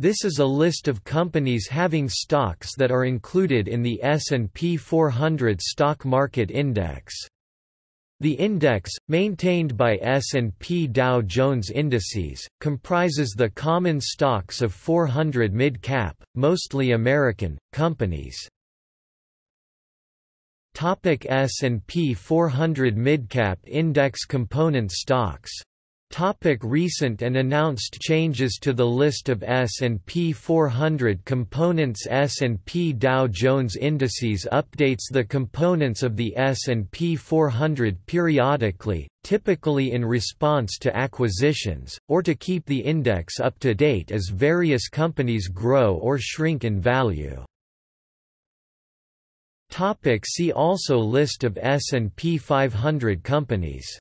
This is a list of companies having stocks that are included in the S&P 400 stock market index. The index, maintained by S&P Dow Jones Indices, comprises the common stocks of 400 mid-cap, mostly American, companies. S&P 400 Midcap Index component stocks Topic recent and announced changes to the list of S&P 400 components S&P Dow Jones Indices updates the components of the S&P 400 periodically, typically in response to acquisitions, or to keep the index up to date as various companies grow or shrink in value. Topic see also List of S&P 500 companies